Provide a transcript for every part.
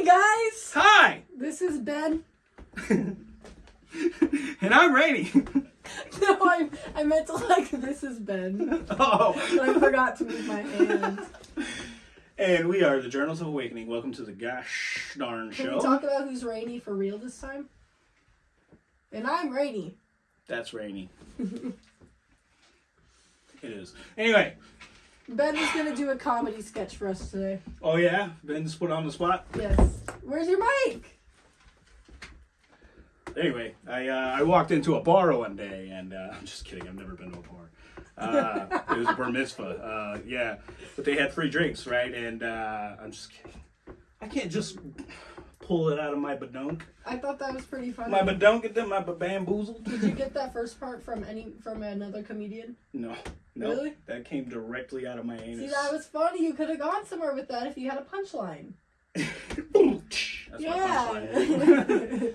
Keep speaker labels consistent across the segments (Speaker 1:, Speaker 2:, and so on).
Speaker 1: Hi guys.
Speaker 2: Hi,
Speaker 1: This is Ben.
Speaker 2: and I'm Rainy.
Speaker 1: No, I I meant to like this is Ben, oh. but
Speaker 2: oh,
Speaker 1: I forgot to move my hand.
Speaker 2: and we are the Journals of Awakening. Welcome to the gosh darn
Speaker 1: Can
Speaker 2: show.
Speaker 1: we talk about who's Rainy for real this time? And I'm Rainy.
Speaker 2: That's Rainy. it is. Anyway,
Speaker 1: Ben is gonna do a comedy sketch for us today.
Speaker 2: oh yeah, Ben's put on the spot.
Speaker 1: Yes. Where's your mic?
Speaker 2: Anyway, I uh, I walked into a bar one day, and uh, I'm just kidding. I've never been to a bar. Uh, it was a bar mitzvah. Uh, yeah, but they had free drinks, right? And uh, I'm just kidding. I can't just pull it out of my badunk.
Speaker 1: I thought that was pretty funny.
Speaker 2: My badunk, them, my bamboozled.
Speaker 1: Did you get that first part from any from another comedian?
Speaker 2: No, no,
Speaker 1: Really?
Speaker 2: that came directly out of my anus.
Speaker 1: See, that was funny. You could have gone somewhere with that if you had a punchline.
Speaker 2: That's my punchline.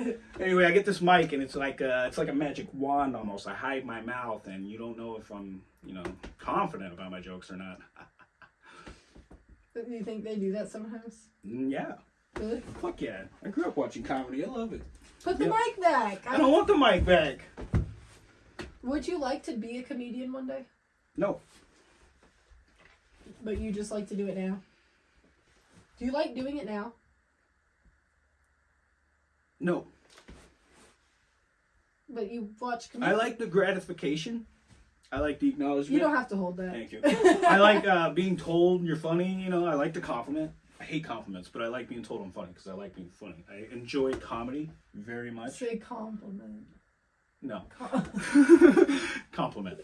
Speaker 1: Yeah.
Speaker 2: anyway, I get this mic and it's like a, it's like a magic wand almost. I hide my mouth and you don't know if I'm you know confident about my jokes or not.
Speaker 1: Do you think they do that sometimes?
Speaker 2: Mm, Yeah,
Speaker 1: Really?
Speaker 2: fuck yeah. I grew up watching comedy. I love it.
Speaker 1: Put the
Speaker 2: Yep.
Speaker 1: mic back.
Speaker 2: I don't want the mic back.
Speaker 1: Would you like to be a comedian one day?
Speaker 2: No,
Speaker 1: But you just like to do it now? Do you like doing it now?
Speaker 2: no.
Speaker 1: But you watch
Speaker 2: I like the gratification. I like the acknowledgement.
Speaker 1: You don't have to hold that.
Speaker 2: Thank you. I like uh, being told you're funny. You know, I like the compliment. I hate compliments, but I like being told I'm funny because I like being funny. I enjoy comedy very much.
Speaker 1: Say compliment.
Speaker 2: No, compliment.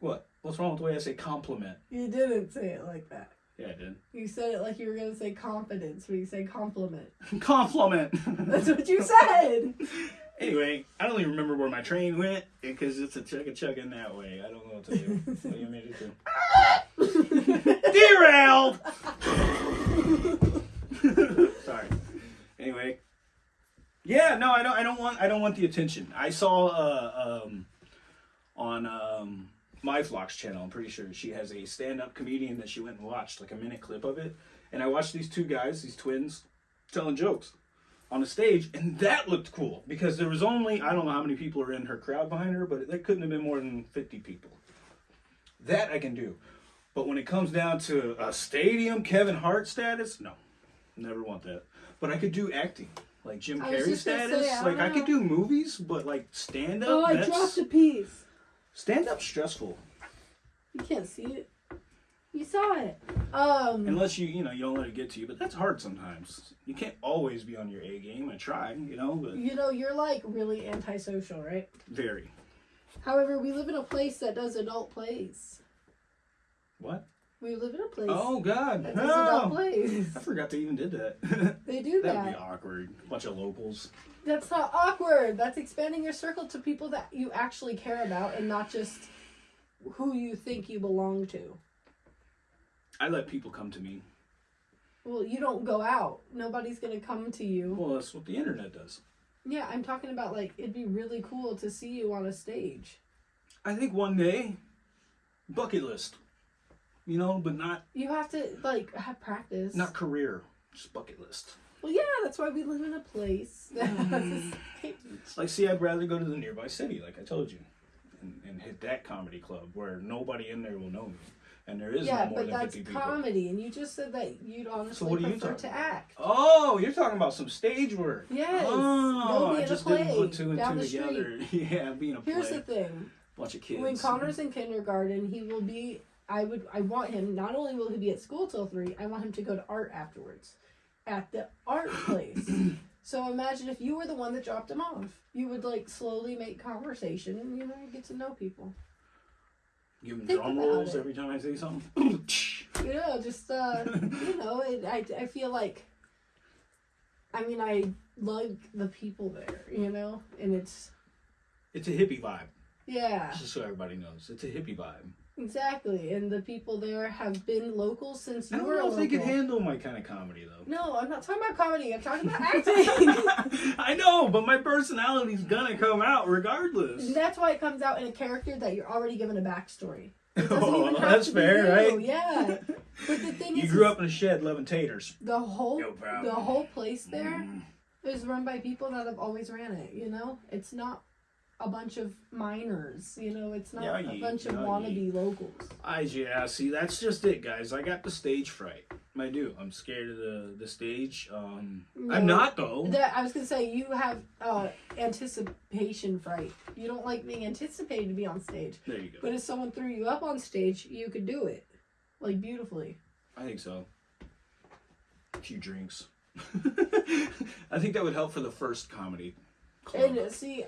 Speaker 2: What? What's wrong with the way I say compliment?
Speaker 1: You didn't say it like that.
Speaker 2: Yeah, I did.
Speaker 1: You said it like you were gonna say confidence, when you say compliment.
Speaker 2: Compliment.
Speaker 1: That's what you said.
Speaker 2: Anyway, I don't even remember where my train went because it's a chugga chugging that way. I don't know what to do. what do you want me to do? Derailed. Sorry. Anyway. Yeah, no, I don't. I don't want. I don't want the attention. I saw uh, um, on um, my Flock's channel. I'm pretty sure she has a stand-up comedian that she went and watched, like a minute clip of it. And I watched these two guys, these twins, telling jokes on the stage, and that looked cool because there was only I don't know how many people are in her crowd behind her, but there couldn't have been more than 50 people. That I can do. But when it comes down to a stadium Kevin Hart status, no. Never want that. But I could do acting. Like Jim Carrey status.
Speaker 1: say, I
Speaker 2: like
Speaker 1: don't
Speaker 2: I could do movies, but like stand up
Speaker 1: oh, I dropped a piece.
Speaker 2: stand up stressful.
Speaker 1: You can't see it. You saw it. Um.
Speaker 2: Unless you you know you don't let it get to you, but that's hard sometimes. You can't always be on your A game. I try, you know, but
Speaker 1: You know, you're like really antisocial, right?
Speaker 2: very.
Speaker 1: However, we live in a place that does adult plays.
Speaker 2: What?
Speaker 1: We live in a place
Speaker 2: Oh God!
Speaker 1: that does adult plays.
Speaker 2: I forgot they even did that.
Speaker 1: They do that.
Speaker 2: That'd
Speaker 1: that.
Speaker 2: be awkward. Bunch of locals.
Speaker 1: That's not awkward. That's expanding your circle to people that you actually care about and not just who you think you belong to.
Speaker 2: I let people come to me.
Speaker 1: Well, you don't go out. Nobody's going to come to you.
Speaker 2: Well, that's what the internet does.
Speaker 1: Yeah, I'm talking about like it'd be really cool to see you on a stage.
Speaker 2: I think one day, bucket list. You know, but not
Speaker 1: You have to like have practice.
Speaker 2: not career. Just bucket list.
Speaker 1: Well, yeah, that's why we live in a place that
Speaker 2: Mm. Like, see, I'd rather go to the nearby city, like I told you, and, and hit that comedy club where nobody in there will know me, and there is
Speaker 1: Yeah,
Speaker 2: no more
Speaker 1: but
Speaker 2: than
Speaker 1: that's
Speaker 2: people.
Speaker 1: comedy, and you just said that you'd honestly
Speaker 2: what are you
Speaker 1: prefer
Speaker 2: talking
Speaker 1: to act.
Speaker 2: Oh, you're talking about some stage work.
Speaker 1: Yes,
Speaker 2: Oh, I just didn't put two and
Speaker 1: down
Speaker 2: two
Speaker 1: the
Speaker 2: together. yeah, being a
Speaker 1: Here's
Speaker 2: play.
Speaker 1: the thing:
Speaker 2: bunch of kids.
Speaker 1: when Connor's in kindergarten, he will be. I would. I want him. Not only will he be at school till three, I want him to go to art afterwards, at the art place. so imagine if you were the one that dropped him off. You would like slowly make conversation, and you know get to know people.
Speaker 2: Give them
Speaker 1: think
Speaker 2: drum rolls
Speaker 1: it.
Speaker 2: every time I say something.
Speaker 1: You know, just uh, you know, it, I I feel like. I mean, I like the people there, you know, and it's
Speaker 2: it's a hippie vibe.
Speaker 1: yeah.
Speaker 2: Just so everybody knows, it's a hippie vibe.
Speaker 1: Exactly, and the people there have been local since you were.
Speaker 2: I
Speaker 1: don't know
Speaker 2: if they
Speaker 1: can
Speaker 2: handle my kind of comedy though.
Speaker 1: No, I'm not talking about comedy. I'm talking about acting.
Speaker 2: I know, but my personality's gonna come out regardless.
Speaker 1: and that's why it comes out in a character that you're already given a backstory.
Speaker 2: Oh, that's fair,
Speaker 1: you.
Speaker 2: right?
Speaker 1: Yeah. But the thing is
Speaker 2: You
Speaker 1: is,
Speaker 2: grew up in a shed loving taters.
Speaker 1: the whole
Speaker 2: No
Speaker 1: the whole place there
Speaker 2: Mm.
Speaker 1: is run by people that have always ran it. You know, it's not a bunch of minors. You know, it's not
Speaker 2: Yeah,
Speaker 1: a
Speaker 2: ye-
Speaker 1: bunch of
Speaker 2: yeah,
Speaker 1: wannabe locals.
Speaker 2: I yeah, see that's just it, guys. I got the stage fright. I do. I'm scared of the the stage. Um, I'm not though.
Speaker 1: That, I was gonna say you have uh, anticipation fright. You don't like being anticipated to be on stage.
Speaker 2: there you go.
Speaker 1: But if someone threw you up on stage, you could do it, like beautifully.
Speaker 2: I think so. A few drinks. I think that would help for the first comedy. club.
Speaker 1: And uh, see,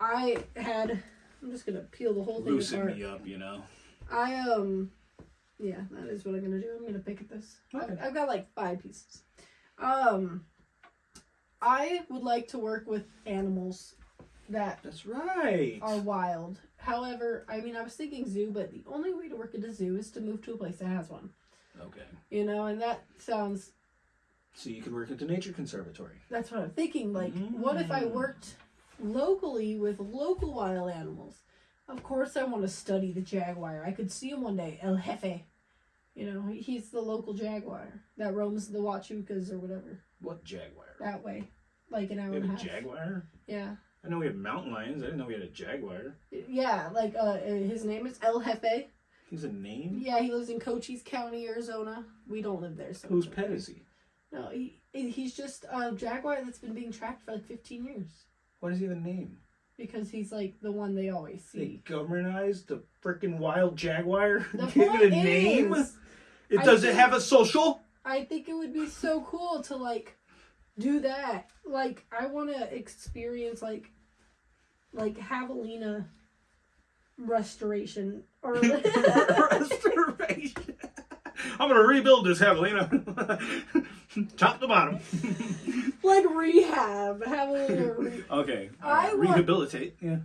Speaker 1: I had. I'm just gonna peel the whole thing
Speaker 2: Loosen
Speaker 1: apart.
Speaker 2: me up, you know.
Speaker 1: I um, yeah, that is what I'm gonna do. I'm gonna pick at this.
Speaker 2: Okay.
Speaker 1: I've, I've got like five pieces. Um, I would like to work with animals that
Speaker 2: That's right.
Speaker 1: are wild. However, I mean, I was thinking zoo, but the only way to work at a zoo is to move to a place that has one.
Speaker 2: Okay.
Speaker 1: You know, and that sounds.
Speaker 2: So you could work at the nature conservatory.
Speaker 1: That's what I'm thinking. Like, what if I
Speaker 2: Mm.
Speaker 1: worked locally with local wild animals? Of course, I want to study the jaguar. I could see him one day, El Jefe. You know, he's the local jaguar that roams the Huachucas or whatever
Speaker 2: What jaguar?
Speaker 1: that way, like an hour
Speaker 2: We
Speaker 1: and
Speaker 2: have
Speaker 1: a
Speaker 2: a
Speaker 1: half.
Speaker 2: jaguar.
Speaker 1: Yeah,
Speaker 2: I know we have mountain lions. I didn't know we had a jaguar.
Speaker 1: yeah. Like, uh, his name is El Jefe.
Speaker 2: He's a name.
Speaker 1: Yeah, he lives in Cochise County, Arizona. We don't live there, so
Speaker 2: Whose pet is he?
Speaker 1: No, he, he's just a jaguar that's been being tracked for like 15 years
Speaker 2: What is he the name?
Speaker 1: because he's like the one they always see.
Speaker 2: They governized the freaking wild jaguar.
Speaker 1: The
Speaker 2: Give it a name.
Speaker 1: is,
Speaker 2: It
Speaker 1: I
Speaker 2: does it
Speaker 1: think-
Speaker 2: have a social?
Speaker 1: I think it would be so cool to like do that. Like I want to experience like like Javelina restoration or
Speaker 2: Restoration. I'm gonna rebuild this javelina, top to bottom.
Speaker 1: like rehab. Javelina. Re-
Speaker 2: okay,
Speaker 1: I want-
Speaker 2: rehabilitate. Yeah.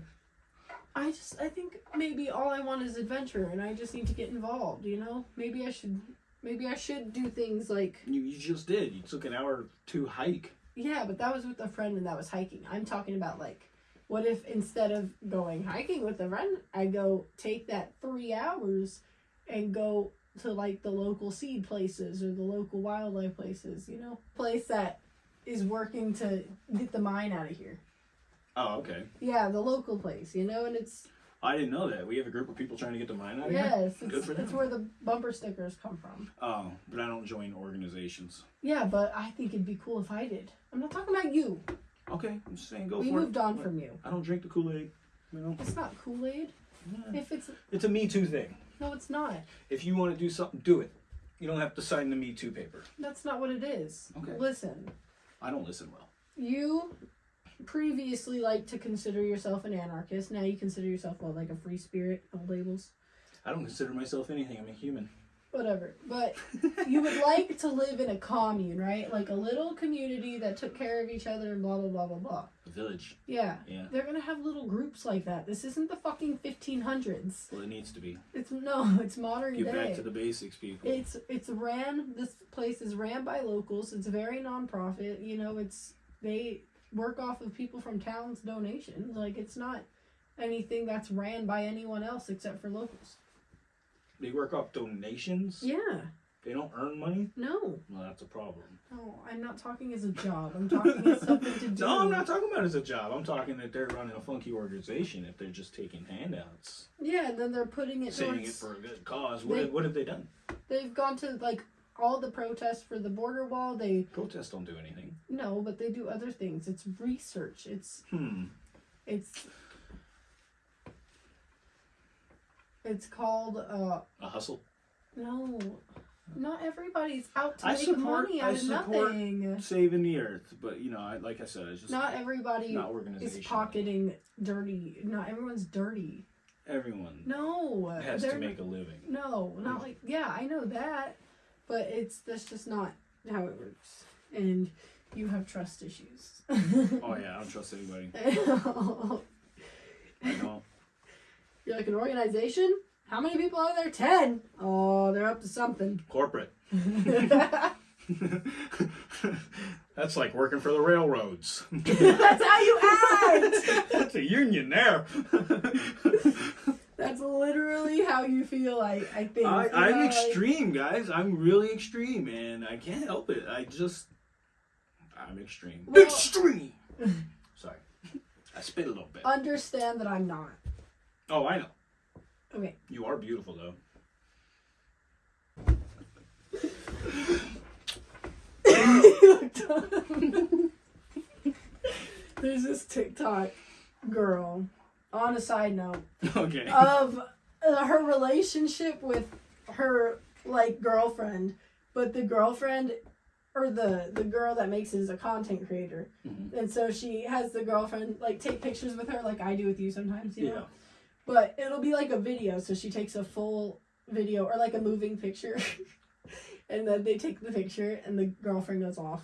Speaker 1: I just I think maybe all I want is adventure, and I just need to get involved. You know, maybe I should maybe I should do things like
Speaker 2: You, you just did. You took an hour to hike.
Speaker 1: Yeah, but that was with a friend and that was hiking. I'm talking about like, what if instead of going hiking with a friend, I go take that three hours and go to like the local seed places or the local wildlife places, you know? Place that is working to get the mine out of here.
Speaker 2: Oh, okay.
Speaker 1: Yeah, the local place, you know, and it's
Speaker 2: I didn't know that. We have a group of people trying to get the mine out of here.
Speaker 1: yes,
Speaker 2: Good
Speaker 1: it's,
Speaker 2: for
Speaker 1: it's
Speaker 2: them.
Speaker 1: where the bumper stickers come from.
Speaker 2: Oh, but I don't join organizations.
Speaker 1: Yeah, but I think it'd be cool if I did. I'm not talking about you.
Speaker 2: Okay, I'm just saying go
Speaker 1: we
Speaker 2: for
Speaker 1: moved
Speaker 2: it.
Speaker 1: on from you.
Speaker 2: I don't drink the Kool Aid. You know,
Speaker 1: It's not Kool Aid.
Speaker 2: Yeah.
Speaker 1: If it's
Speaker 2: it's a Me Too thing.
Speaker 1: No, it's not.
Speaker 2: If you want to do something, do it. You don't have to sign the Me Too paper.
Speaker 1: That's not what it is.
Speaker 2: Okay.
Speaker 1: Listen,
Speaker 2: I don't listen well.
Speaker 1: you previously liked to consider yourself an anarchist. Now you consider yourself what, like a free spirit? No labels.
Speaker 2: I don't consider myself anything. I'm a human.
Speaker 1: Whatever. But you would like to live in a commune, right? Like a little community that took care of each other and blah blah blah blah blah.
Speaker 2: A village.
Speaker 1: Yeah.
Speaker 2: Yeah.
Speaker 1: They're gonna have little groups like that. This isn't the fucking fifteen hundreds.
Speaker 2: Well, it needs to be.
Speaker 1: It's no, it's modern
Speaker 2: Get
Speaker 1: day.
Speaker 2: back to the basics, people.
Speaker 1: It's it's ran. This place is ran by locals. It's very nonprofit. You know, it's they work off of people from towns' donations. Like it's not anything that's ran by anyone else except for locals.
Speaker 2: They work off donations.
Speaker 1: Yeah.
Speaker 2: They don't earn money.
Speaker 1: No.
Speaker 2: Well, that's a problem.
Speaker 1: No. I'm not talking as a job. I'm talking as something to do.
Speaker 2: No, I'm not talking about it as a job. I'm talking that they're running a funky organization. If they're just taking handouts,
Speaker 1: Yeah, and then they're putting it
Speaker 2: saving it for a good cause. What,
Speaker 1: They-
Speaker 2: have, what have they done?
Speaker 1: They've gone to like all the protests for the border wall. They
Speaker 2: Protests don't do anything.
Speaker 1: no, but they do other things. It's research. It's
Speaker 2: Hmm.
Speaker 1: It's it's called uh
Speaker 2: A hustle.
Speaker 1: no. Not everybody's out to
Speaker 2: I
Speaker 1: make
Speaker 2: support-
Speaker 1: money
Speaker 2: I
Speaker 1: out of
Speaker 2: support-
Speaker 1: nothing.
Speaker 2: Saving the earth, but you know, I, like I said, it's just
Speaker 1: Not everybody
Speaker 2: not
Speaker 1: is pocketing dirty. Not everyone's dirty.
Speaker 2: Everyone
Speaker 1: No,
Speaker 2: has to make a living.
Speaker 1: no, not like yeah, I know that, but it's that's just not how it works. And you have trust issues.
Speaker 2: Oh yeah, I don't trust anybody. I don't.
Speaker 1: You're like an organization. How many people are there? Ten. Oh, they're up to something.
Speaker 2: Corporate. That's like working for the railroads.
Speaker 1: That's how you act.
Speaker 2: That's a union there.
Speaker 1: That's literally how you feel. I I think.
Speaker 2: I, i'm
Speaker 1: know, like-
Speaker 2: extreme, guys. I'm really extreme, and I can't help it. I just, I'm extreme.
Speaker 1: Well-
Speaker 2: extreme. Sorry, I spit a little bit.
Speaker 1: understand that I'm not.
Speaker 2: Oh, I know.
Speaker 1: Okay.
Speaker 2: You are beautiful, though.
Speaker 1: There's this TikTok girl. On a side note,
Speaker 2: okay.
Speaker 1: of uh, her relationship with her like girlfriend, but the girlfriend or the the girl that makes it is a content creator,
Speaker 2: Mhm.
Speaker 1: and so she has the girlfriend like take pictures with her like I do with you sometimes, you know. But it'll be like a video, so she takes a full video or like a moving picture, and then they take the picture, and the girlfriend goes off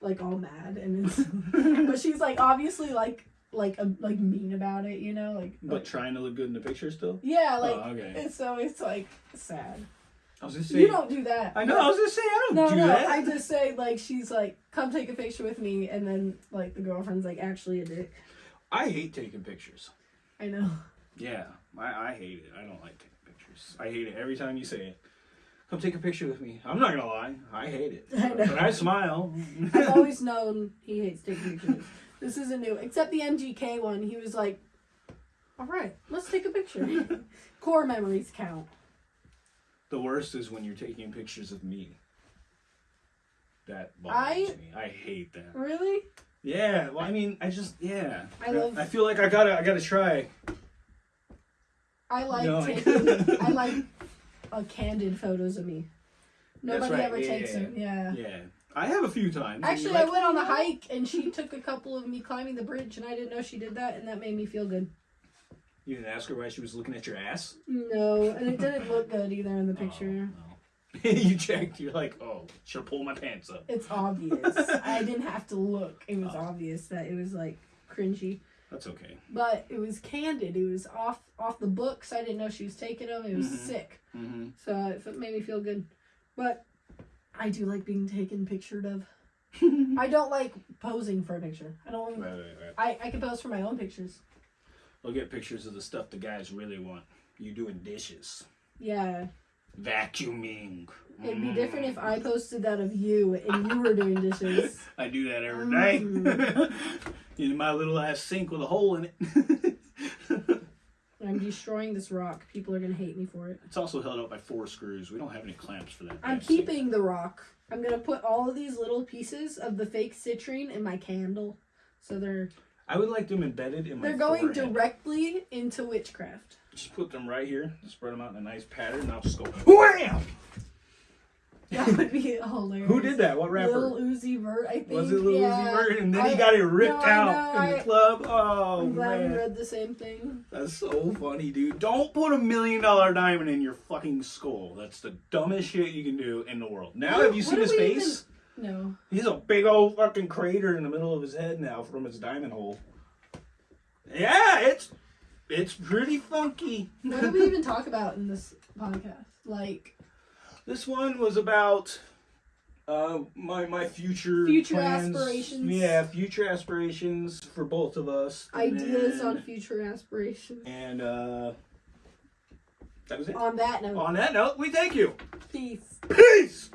Speaker 1: like all mad, and it's but she's like obviously like like a, like mean about it, you know, like
Speaker 2: But trying to look good in the picture still.
Speaker 1: yeah, oh, like
Speaker 2: oh, okay.
Speaker 1: and so it's like sad.
Speaker 2: I was gonna say.
Speaker 1: You don't do that.
Speaker 2: I know. I was gonna say I don't
Speaker 1: No,
Speaker 2: do
Speaker 1: no.
Speaker 2: that.
Speaker 1: I just say like she's like, come take a picture with me, and then like the girlfriend's like actually a dick.
Speaker 2: I hate taking pictures.
Speaker 1: I know.
Speaker 2: Yeah, I, I hate it. I don't like taking pictures. I hate it every time you say it. Come take a picture with me. I'm not gonna lie. I hate it.
Speaker 1: I know.
Speaker 2: But I smile.
Speaker 1: I've always known he hates taking pictures. This isn't new, except the MGK one. He was like, "All right, let's take a picture." Core memories count.
Speaker 2: the worst is when you're taking pictures of me. That
Speaker 1: I-
Speaker 2: bothers me. I hate that.
Speaker 1: Really?
Speaker 2: Yeah. Well, I mean, I just yeah.
Speaker 1: I love-
Speaker 2: I feel like I gotta I gotta try.
Speaker 1: I like
Speaker 2: No.
Speaker 1: taking. I like uh, candid photos of me. Nobody
Speaker 2: right,
Speaker 1: ever
Speaker 2: yeah,
Speaker 1: takes
Speaker 2: yeah,
Speaker 1: them. Yeah.
Speaker 2: Yeah. I have a few times.
Speaker 1: Actually,
Speaker 2: you're
Speaker 1: I went on a
Speaker 2: "Oh,
Speaker 1: hike and she took a couple of me climbing the bridge, and I didn't know she did that, and that made me feel good.
Speaker 2: You didn't ask her why she was looking at your ass.
Speaker 1: No, and it didn't look good either in the picture.
Speaker 2: Oh, no. you checked. You're like, oh, should pull my pants up.
Speaker 1: It's obvious. I didn't have to look. It was
Speaker 2: Oh.
Speaker 1: obvious that it was like cringy,
Speaker 2: That's okay.
Speaker 1: but it was candid. It was off off the books. I didn't know she was taking them. It was
Speaker 2: Mhm.
Speaker 1: sick,
Speaker 2: Mm-hmm.
Speaker 1: so it made me feel good. But I do like being taken pictured of. I don't like posing for a picture. I don't.
Speaker 2: Right, right, right.
Speaker 1: I I can pose for my own pictures.
Speaker 2: Look at pictures of the stuff the guys really want. You doing dishes,
Speaker 1: Yeah,
Speaker 2: vacuuming.
Speaker 1: it'd be
Speaker 2: Mm.
Speaker 1: different if I posted that of you and you were doing dishes.
Speaker 2: I do that every night. In my little ass sink with a hole in it.
Speaker 1: I'm destroying this rock. People are gonna hate me for it.
Speaker 2: it's also held up by four screws. We don't have any clamps for that.
Speaker 1: I'm
Speaker 2: sink.
Speaker 1: keeping the rock. I'm gonna put all of these little pieces of the fake citrine in my candle, so they're
Speaker 2: I would like them embedded in my.
Speaker 1: they're going
Speaker 2: forehead.
Speaker 1: directly into witchcraft.
Speaker 2: Just put them right here. Spread them out in a nice pattern. And I'll just go wham.
Speaker 1: That would be hilarious.
Speaker 2: Who did that? What rapper?
Speaker 1: Lil Uzi Vert, I think.
Speaker 2: Was it Lil
Speaker 1: yeah.
Speaker 2: Uzi Vert? And then
Speaker 1: I-
Speaker 2: he got it ripped
Speaker 1: no,
Speaker 2: out in the club. Oh
Speaker 1: I'm glad we
Speaker 2: man,
Speaker 1: read the same thing.
Speaker 2: that's so funny, dude. Don't put a million dollar diamond in your fucking skull. That's the dumbest shit you can do in the world. Now,
Speaker 1: What-
Speaker 2: have you seen his
Speaker 1: we
Speaker 2: face?
Speaker 1: No.
Speaker 2: He's a big old fucking crater in the middle of his head now from his diamond hole. Yeah, it's it's pretty funky.
Speaker 1: What did we even talk about in this podcast? Like
Speaker 2: This one was about uh, my my future
Speaker 1: Future
Speaker 2: plans.
Speaker 1: aspirations.
Speaker 2: Yeah, future aspirations for both of us.
Speaker 1: Ideas
Speaker 2: then-
Speaker 1: on future aspirations.
Speaker 2: And uh, that was it.
Speaker 1: On that note,
Speaker 2: On that note, we thank you.
Speaker 1: peace.
Speaker 2: Peace.